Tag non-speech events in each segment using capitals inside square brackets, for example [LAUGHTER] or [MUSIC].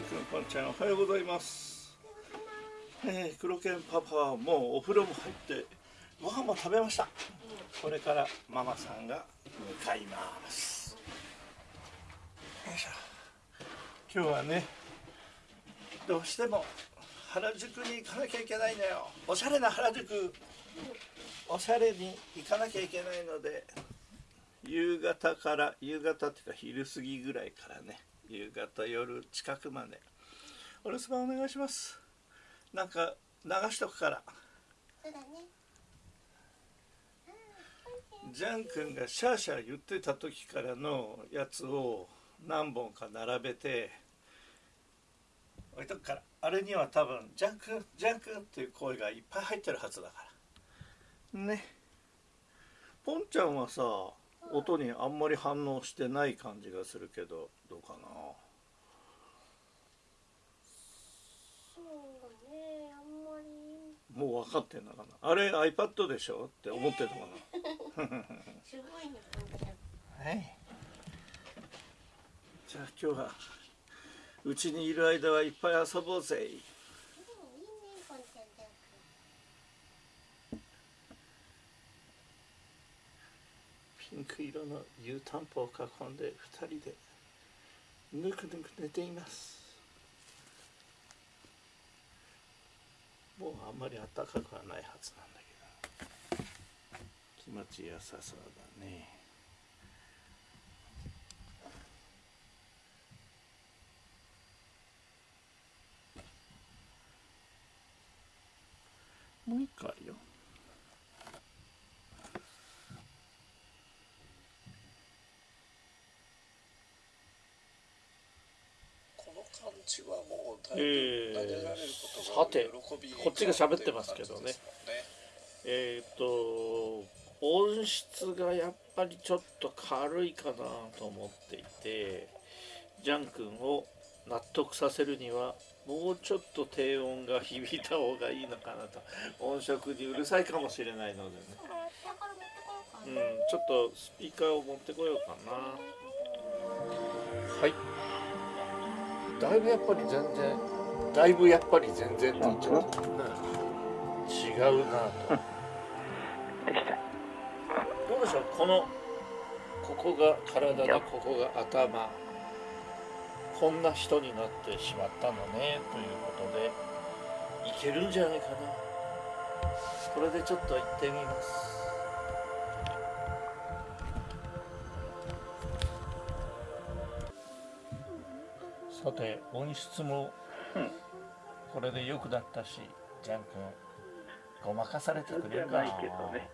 ジャン君ポンちゃんおはようございます。えー、黒犬パパはもうお風呂も入ってご飯も食べました。これからママさんが向かいます。よいしょ。今日はねどうしても原宿に行かなきゃいけないのよ。おしゃれな原宿。おしゃれに行かなきゃいけないので夕方から夕方っていうか昼過ぎぐらいからね夕方夜近くまで。お留守番お願いします。なんか流しとくから。そうだね。ジャン君がシャーシャー言ってた時からのやつを何本か並べて置いとくから。あれには多分「ジャン君ジャン君」っていう声がいっぱい入ってるはずだから。ね。ポンちゃんはさ音にあんまり反応してない感じがするけどどうかな？そうだねあんまり。もう分かってんのかな？あれ iPad でしょ？って思ってたかな、すごいねはいじゃあ今日はうちにいる間はいっぱい遊ぼうぜうんいいねポンちゃんじゃ色の湯たんぽを囲んで二人でぬくぬく寝ています。もうあんまり暖かくはないはずなんだけど。気持ちよさそうだね。もう一個あるよこの感じはもうだいえーぶ撫でられることがさてこっちが喋ってますけどね。という感じですえっ、と音質がやっぱりちょっと軽いかなと思っていてジャン君を納得させるにはもうちょっと低音が響いた方がいいのかなと。音色にうるさいかもしれないのでね、うん、ちょっとスピーカーを持ってこようかな。はい。だいぶやっぱり全然だいぶやっぱり全然って言っちゃった。違うなと。どうでしょう？このここが体でここが頭。こんな人になってしまったのねということでいけるんじゃないかな。これでちょっと行ってみます。さて音質もこれで良くなったしジャン君ごまかされてくれるか。ないけどね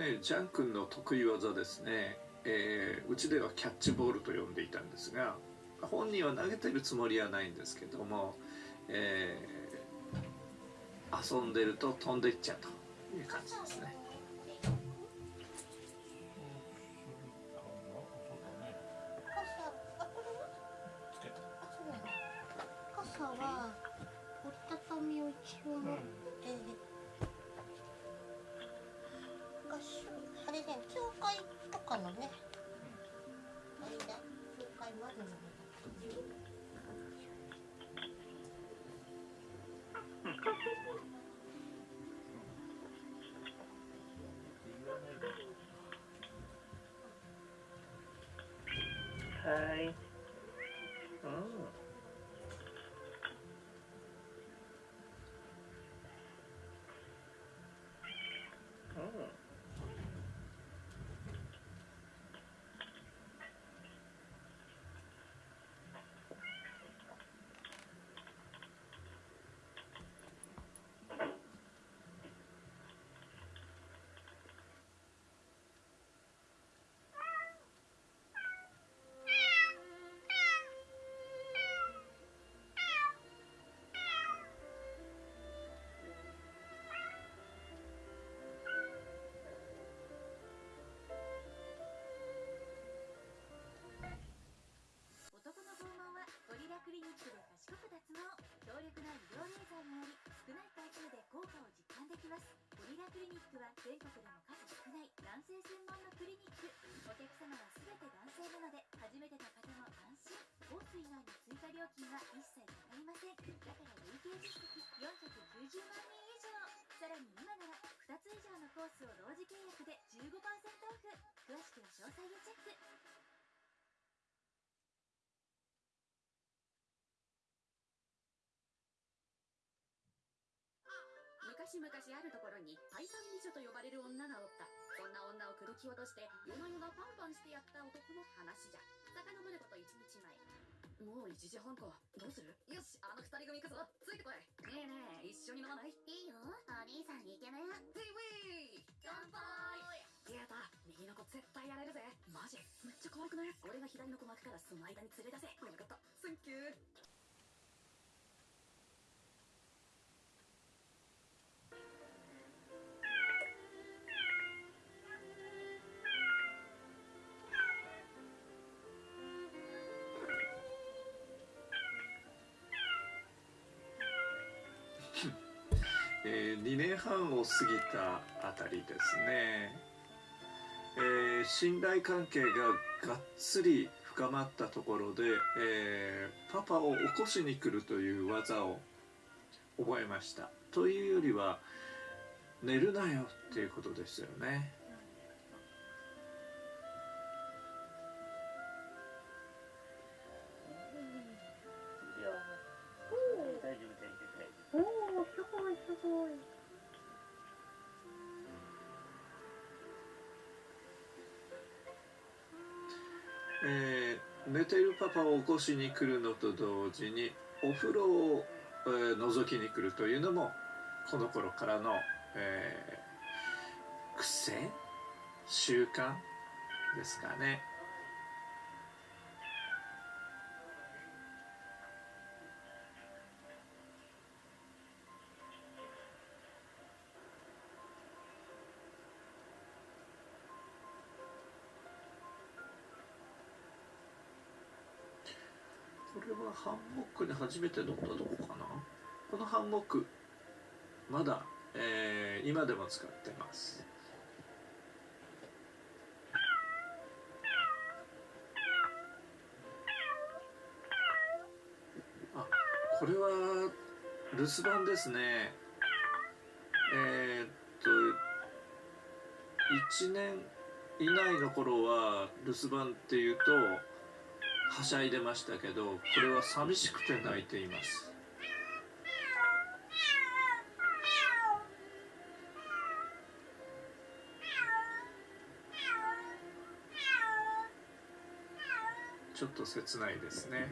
ねジャン君の得意技ですね、えーうちではキャッチボールと呼んでいたんですが本人は投げてるつもりはないんですけども、えー遊んでると飛んでっちゃうという感じですね。はいックは全国でも数少ない男性専門のクリニック。お客様は全て男性なので初めての方も安心。コース以外の追加料金は一切かかりません。だから累計実績490万昔々あるところにパイパン美女と呼ばれる女がおった。そんな女を口説き落として夜な夜なパンパンしてやった男の話じゃ。遡ること1日前。もう1時半か。どうする？よしあの二人組行くぞ。ついてこい。ねえねえ一緒に飲まない？いいよ。お兄さんイケメンウィーウィー！乾杯！やだ右の子絶対やれるぜ。マジ。めっちゃ可愛くない？俺が左の子巻くからその間に連れ出せ。分かったえー2年半を過ぎたあたりですね、えー信頼関係ががっつり深まったところで、えーパパを起こしに来るという技を覚えました。というよりは寝るなよっていうことですよね。えー寝てるパパを起こしに来るのと同時にお風呂を、えー覗きに来るというのもこの頃からの、えー癖？習慣？ですかね。初めて乗ったとこかな。このハンモックまだ、えー今でも使ってます。あこれは留守番ですね。えーっと1年以内の頃は留守番っていうとはしゃいでましたけどこれは寂しくて泣いています。ちょっと切ないですね。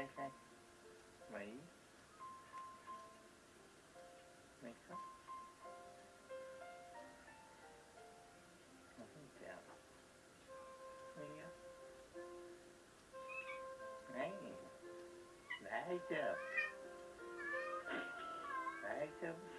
đây không? Mấy mấy khóc. Nó không chào. Mấy á. Đấy. Đã thấy chưa? Đã thấy chưa?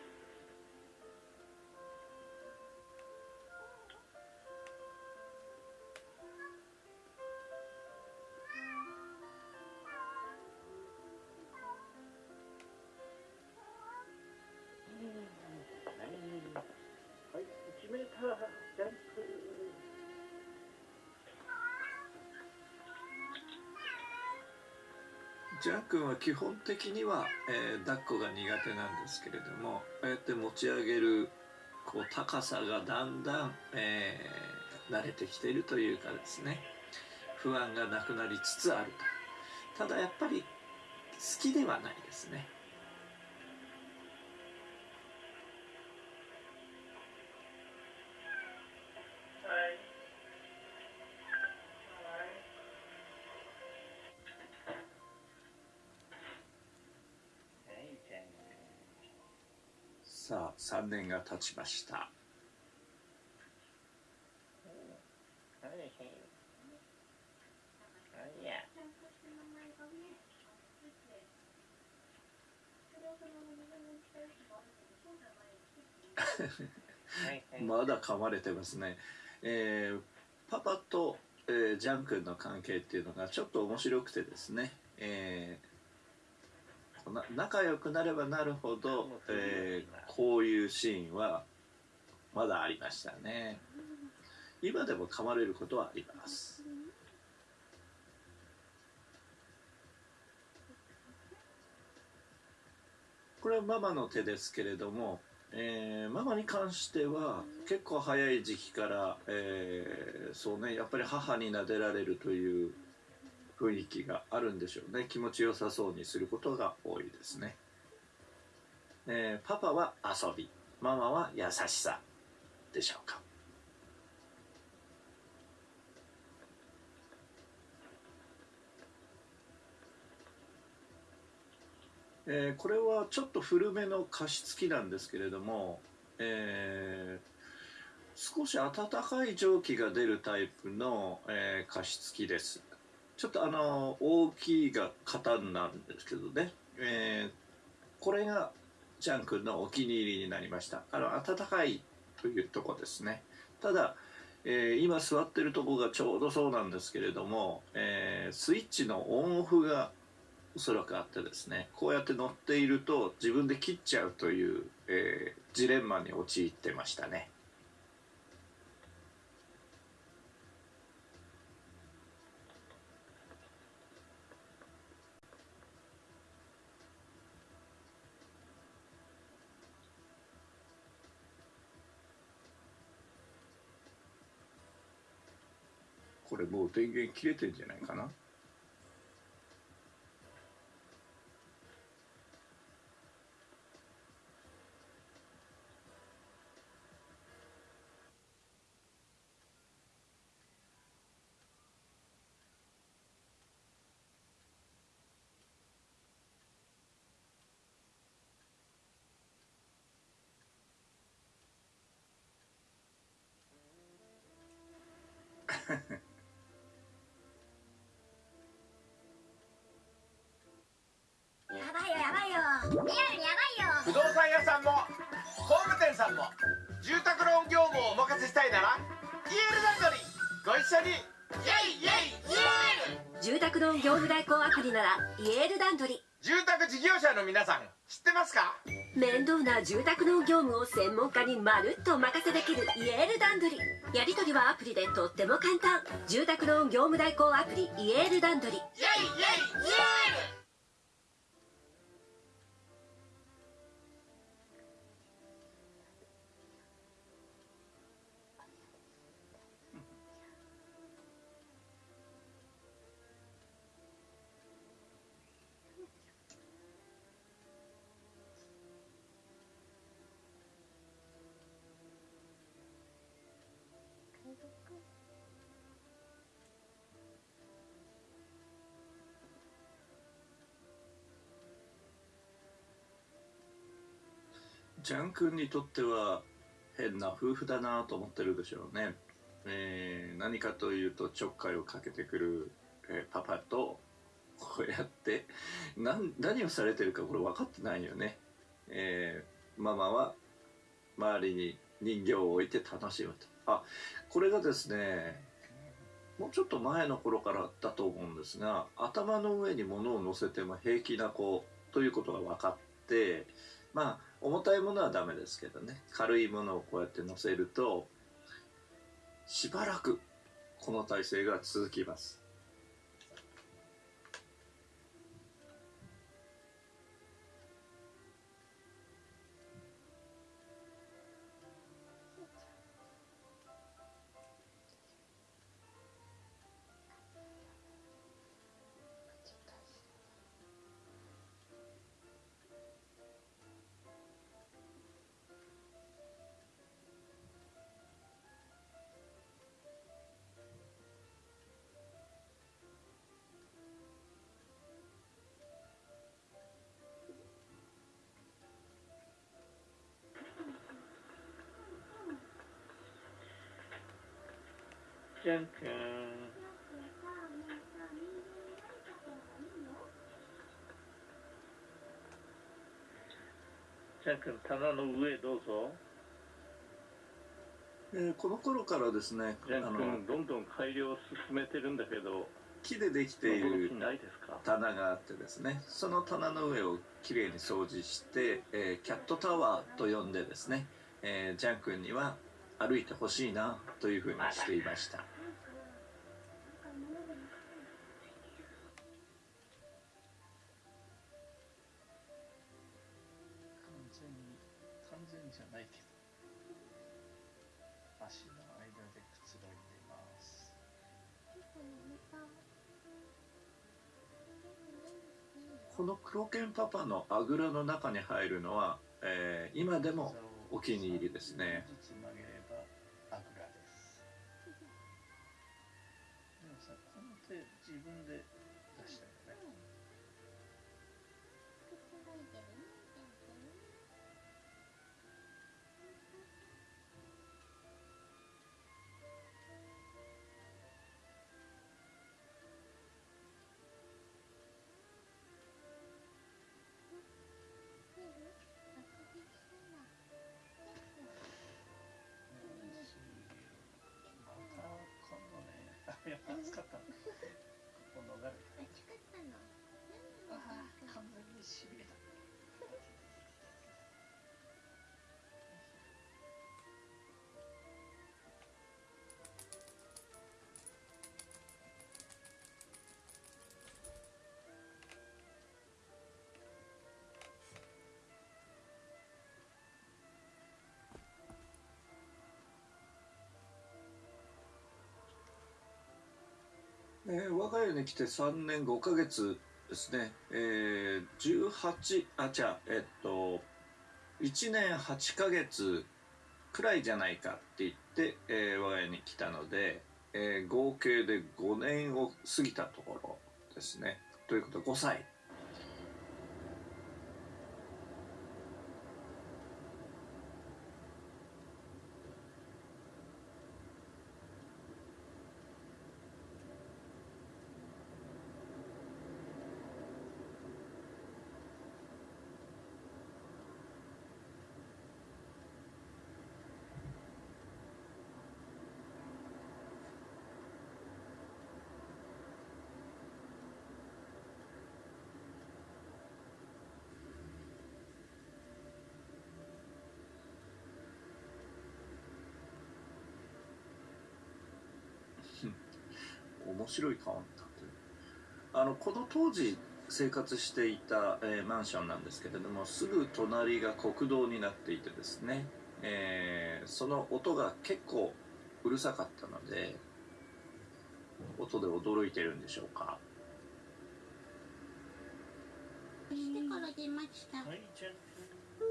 ジャン君は基本的には、えー抱っこが苦手なんですけれどもああやって持ち上げるこう高さがだんだん、えー慣れてきているというかですね不安がなくなりつつあると。ただやっぱり好きではないですね。3年が経ちました。[LAUGHS] まだ噛まれてますね、えー、パパと、えー、ジャン君の関係っていうのがちょっと面白くてですね、えー仲良くなればなるほど、えーこういうシーンはまだありましたね。今でも噛まれることはあります。これはママの手ですけれども、えーママに関しては結構早い時期から、えーそうねやっぱり母に撫でられるという雰囲気があるんでしょうね。気持ちよさそうにすることが多いですね、えーパパは遊び。ママは優しさでしょうか。えーこれはちょっと古めの加湿器なんですけれども、えー少し暖かい蒸気が出るタイプの、えー加湿器です。ちょっとあの大きいが型なんですけどね、えーこれがジャン君のお気に入りになりました。あの暖かいというとこですね。ただ、えー今座ってるとこがちょうどそうなんですけれども、えースイッチのオンオフがおそらくあってですね。こうやって乗っていると自分で切っちゃうという、えジレンマに陥ってましたねこれもう電源切れてんじゃないかな。ン業務代行アプリならイエールランドリ住宅事業者の皆さん知ってますか？面倒な住宅ローン業務を専門家にまるっとお任せできるイエールランドリやり取りはアプリでとっても簡単。住宅ローン業務代行アプリイエールランドリイエイイエイイエージャン君にとっては変な夫婦だなと思ってるでしょうね、えー何かというとちょっかいをかけてくる、えーパパとこうやって何をされてるかこれ分かってないよね、えーママは周りに人形を置いて楽しむと。あこれがですねもうちょっと前の頃からだと思うんですが頭の上に物を乗せても平気な子ということが分かってまあ重たいものはダメですけどね。軽いものをこうやって乗せるとしばらくこの体勢が続きます。じゃんくんじゃんくん棚の上どうぞ。えーこの頃からですねじゃんくあのんどんどん改良を進めてるんだけど木でできている棚があってですねその棚の上をきれいに掃除して、えーキャットタワーと呼んでですね、えージャン君には歩いてほしいなというふうにしていましたこの黒犬パパのあぐらの中に入るのは、えー今でもお気に入りですね。あぐらです。自分でえー我が家に来て3年5ヶ月ですね、えー、18あじゃあえっと1年8ヶ月くらいじゃないかって言って、えー我が家に来たので、えー合計で5年を過ぎたところですね。ということで5歳。面白い顔になってる。あのこの当時生活していた、えーマンションなんですけれどもすぐ隣が国道になっていてですね、えーその音が結構うるさかったので音で驚いてるんでしょうか？してから出ました。はいじゃんくん。は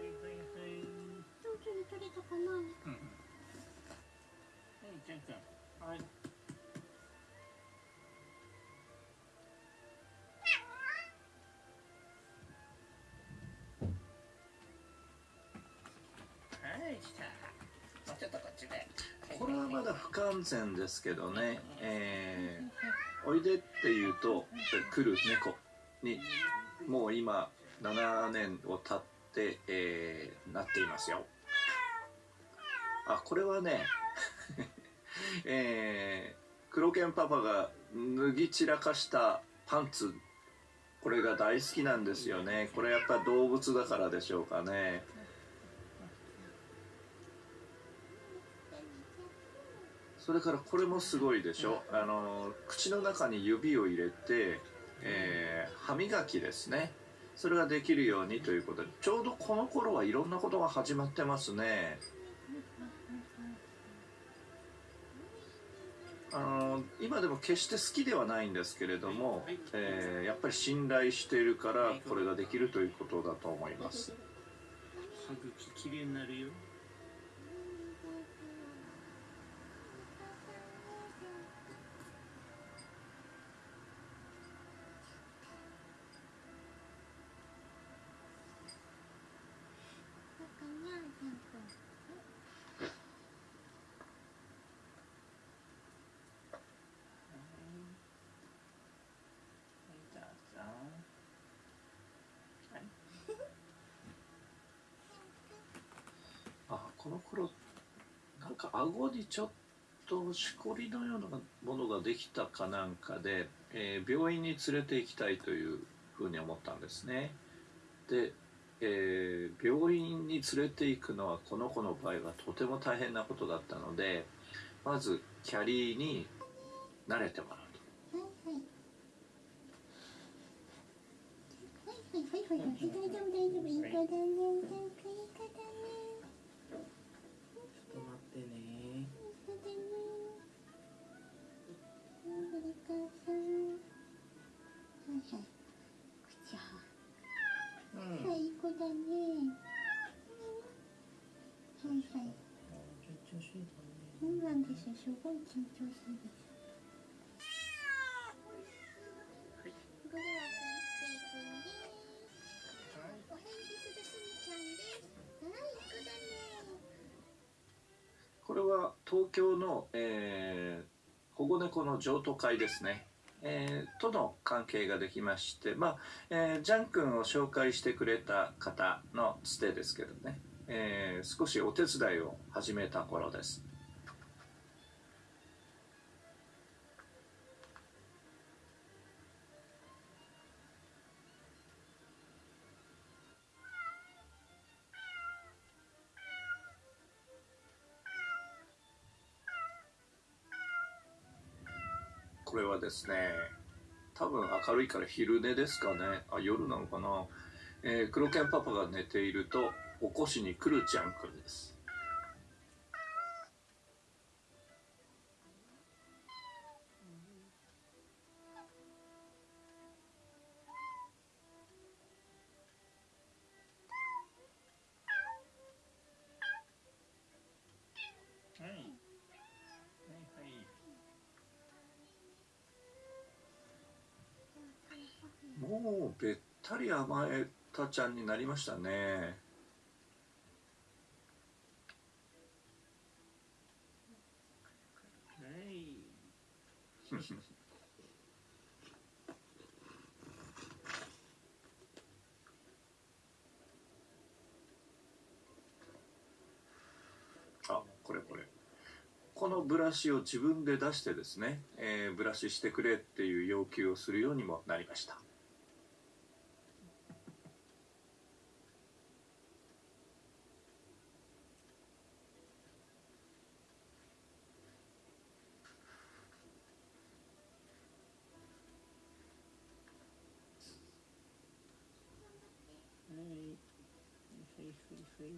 いはいはいはい上手に取れたかな。はいじゃんくん。はいこれはまだ不完全ですけどね、えーおいでって言うと来る猫にもう今7年を経って、えーなっていますよ。あこれはね [LAUGHS] えー、黒犬パパが脱ぎ散らかしたパンツ。これが大好きなんですよね。これやっぱ動物だからでしょうかねそれからこれもすごいでしょ。あの口の中に指を入れて、えー歯磨きですね。それができるようにということで。ちょうどこの頃はいろんなことが始まってますね。あの今でも決して好きではないんですけれども、えーやっぱり信頼しているからこれができるということだと思います。歯茎きれいになるよこの頃なんか顎にちょっとしこりのようなものができたかなんかで、えー病院に連れて行きたいというふうに思ったんですね。で、えー病院に連れて行くのはこの子の場合はとても大変なことだったのでまずキャリーに慣れてもらうと。はいはい。はいはいはいはい。大丈夫大丈夫い。い子だねいい。子すごい緊張するですこれはスイスイくんですお返事するすみちゃんですはいいい子だねこれは東京の、えー保護猫の譲渡会ですね、えーとの関係ができまして、まあえージャン君を紹介してくれた方のつてですけどね、えー少しお手伝いを始めた頃です。ですね。多分明るいから昼寝ですかね。あ夜なのかな、えー黒犬パパが寝ていると起こしに来るちゃんくんです。べったり甘えたちゃんになりましたね。はい。[LAUGHS] あこれこれ。このブラシを自分で出してですね、えーブラシしてくれっていう要求をするようにもなりましたはいはいはいはい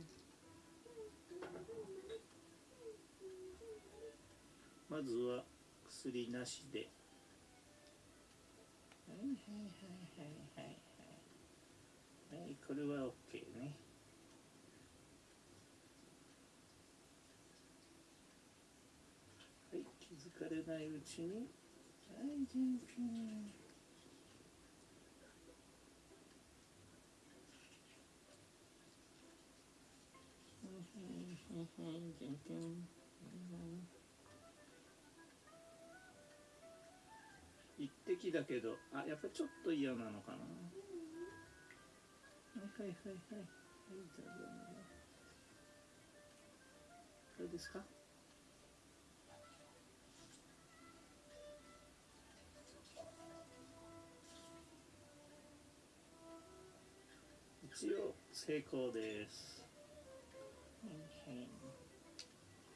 まずは薬なしで。はいはいはいはいはい。はいこれは OK ね。はい気づかれないうちに。はい全品敵だけどあやっぱちょっと嫌なのかなはいはいはいはいはいじゃあじゃあどうですか一応成功です。はい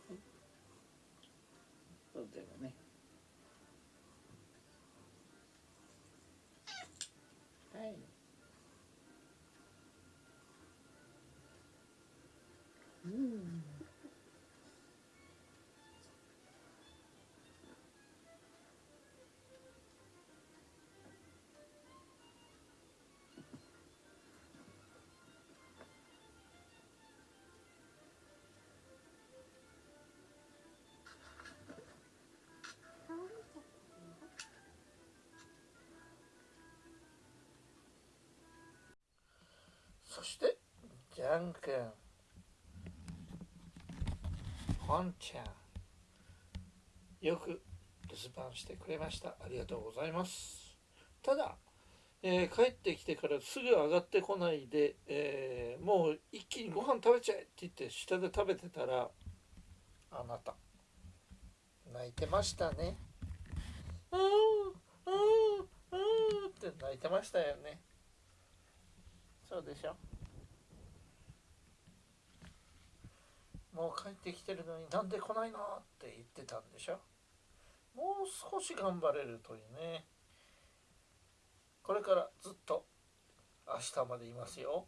はいそうでもね。そしてジャン君。本ちゃん。よく留守番してくれました。ありがとうございます。ただ、えー帰ってきてからすぐ上がってこないで、えーもう一気にご飯食べちゃえって言って下で食べてたらあなた。泣いてましたね。うーんうーんうーんって泣いてましたよね。そうでしょ？もう帰ってきてるのになんで来ないのって言ってたんでしょ？もう少し頑張れるというね。これからずっと明日までいますよ。